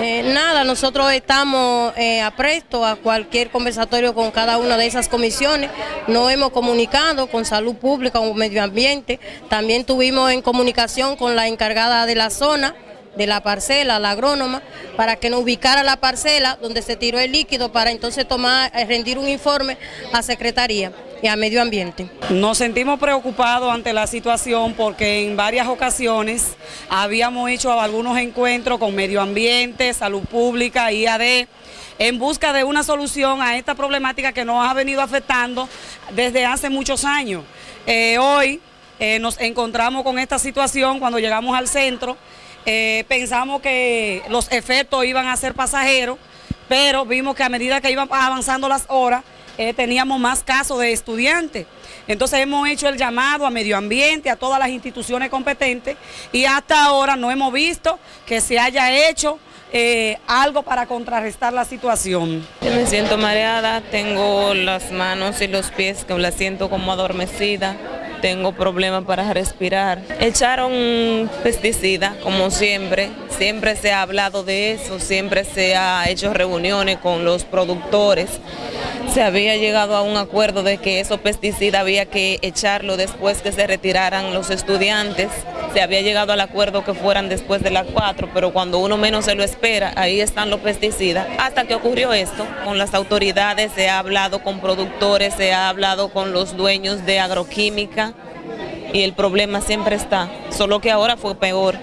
Eh, nada, nosotros estamos eh, apresto a cualquier conversatorio con cada una de esas comisiones. Nos hemos comunicado con Salud Pública, con Medio Ambiente. También tuvimos en comunicación con la encargada de la zona, de la parcela, la agrónoma, para que nos ubicara la parcela donde se tiró el líquido para entonces tomar, eh, rendir un informe a Secretaría y a Medio Ambiente. Nos sentimos preocupados ante la situación porque en varias ocasiones habíamos hecho algunos encuentros con Medio Ambiente, Salud Pública, IAD, en busca de una solución a esta problemática que nos ha venido afectando desde hace muchos años. Eh, hoy eh, nos encontramos con esta situación cuando llegamos al centro, eh, pensamos que los efectos iban a ser pasajeros, pero vimos que a medida que iban avanzando las horas, eh, teníamos más casos de estudiantes. Entonces hemos hecho el llamado a medio ambiente, a todas las instituciones competentes y hasta ahora no hemos visto que se haya hecho eh, algo para contrarrestar la situación. Me siento mareada, tengo las manos y los pies que la siento como adormecida tengo problemas para respirar. Echaron pesticida, como siempre, siempre se ha hablado de eso, siempre se ha hecho reuniones con los productores. Se había llegado a un acuerdo de que esos pesticidas había que echarlo después que se retiraran los estudiantes. Se había llegado al acuerdo que fueran después de las 4, pero cuando uno menos se lo espera, ahí están los pesticidas. Hasta que ocurrió esto, con las autoridades se ha hablado con productores, se ha hablado con los dueños de agroquímica, y el problema siempre está, solo que ahora fue peor.